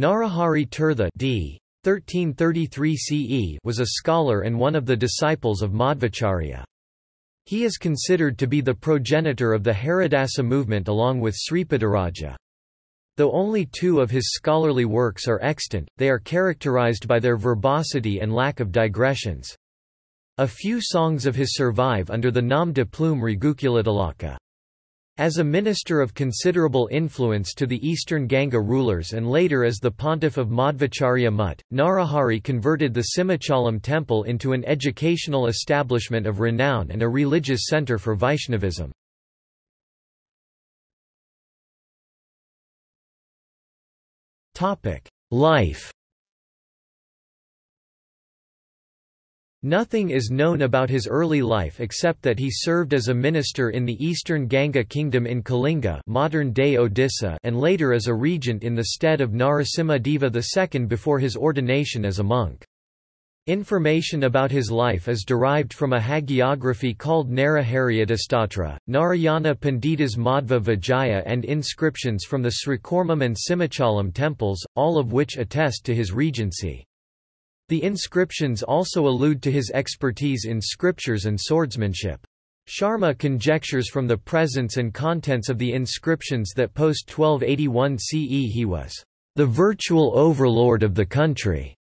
Narahari Tirtha d. 1333 CE was a scholar and one of the disciples of Madhvacharya. He is considered to be the progenitor of the Haridasa movement along with Sripadaraja. Though only two of his scholarly works are extant, they are characterized by their verbosity and lack of digressions. A few songs of his survive under the nom de plume Raghukulatilaka. As a minister of considerable influence to the eastern Ganga rulers and later as the pontiff of Madhvacharya Mutt, Narahari converted the Simhachalam temple into an educational establishment of renown and a religious centre for Vaishnavism. Life Nothing is known about his early life except that he served as a minister in the eastern Ganga kingdom in Kalinga modern-day Odisha and later as a regent in the stead of Narasimha Deva II before his ordination as a monk. Information about his life is derived from a hagiography called Narahari Yatistotra, Narayana Pandita's Madhva Vijaya and inscriptions from the Srikurmam and Simhachalam temples, all of which attest to his regency. The inscriptions also allude to his expertise in scriptures and swordsmanship. Sharma conjectures from the presence and contents of the inscriptions that post-1281 CE he was the virtual overlord of the country.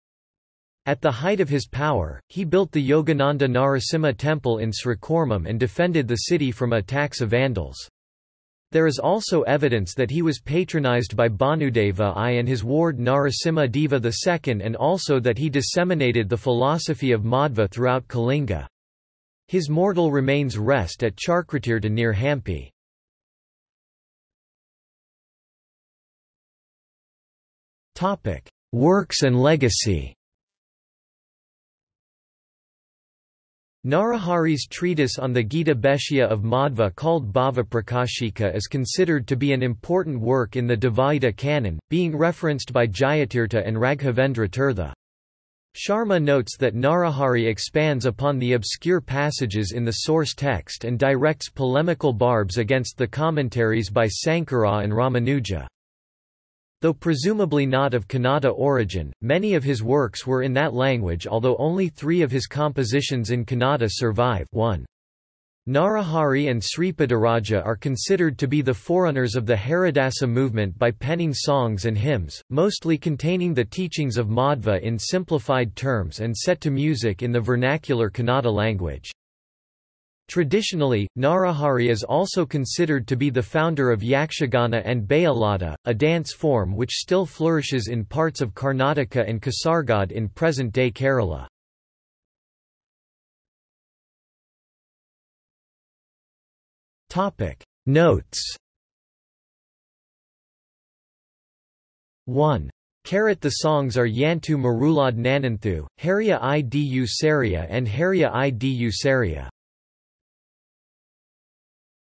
At the height of his power, he built the Yogananda Narasimha temple in Srikurmam and defended the city from attacks of Vandals. There is also evidence that he was patronized by Bhanudeva I and his ward Narasimha Deva II and also that he disseminated the philosophy of Madhva throughout Kalinga. His mortal remains rest at Chakratirtha near Hampi. Works and legacy Narahari's treatise on the Gita Bhashya of Madhva called Bhava Prakashika is considered to be an important work in the Dvaita canon, being referenced by Jayatirtha and Raghavendra Tirtha. Sharma notes that Narahari expands upon the obscure passages in the source text and directs polemical barbs against the commentaries by Sankara and Ramanuja. Though presumably not of Kannada origin, many of his works were in that language although only three of his compositions in Kannada survive 1. Narahari and Sripadaraja are considered to be the forerunners of the Haridasa movement by penning songs and hymns, mostly containing the teachings of Madhva in simplified terms and set to music in the vernacular Kannada language. Traditionally, Narahari is also considered to be the founder of Yakshagana and Bayalata, a dance form which still flourishes in parts of Karnataka and Kasaragod in present-day Kerala. Notes 1. Carat the songs are Yantu Marulad Nananthu, Haria i du Saria and Haria i du Saria.